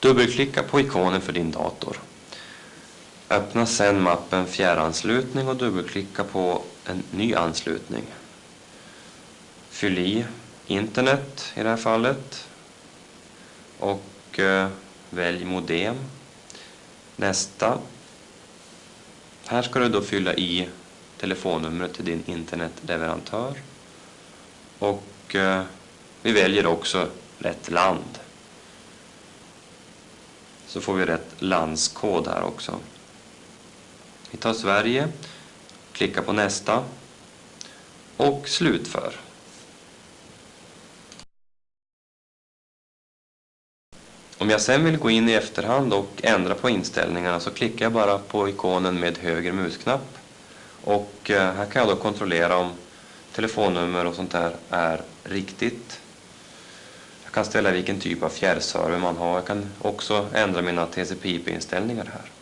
Dubbelklicka på ikonen för din dator. Öppna sedan mappen Fjärranslutning och dubbelklicka på en ny anslutning. Fyll i internet i det här fallet och eh, välj modem. Nästa. Här ska du då fylla i telefonnumret till din internetleverantör och eh, vi väljer också rätt land. Så får vi rätt landskod här också. Vi tar Sverige, klickar på nästa och slutför. Om jag sen vill gå in i efterhand och ändra på inställningarna så klickar jag bara på ikonen med höger musknapp. Och eh, här kan jag då kontrollera om telefonnummer och sånt där är riktigt. Jag kan ställa vilken typ av fjärrserver man har. Jag kan också ändra mina TCP/IP-inställningar här.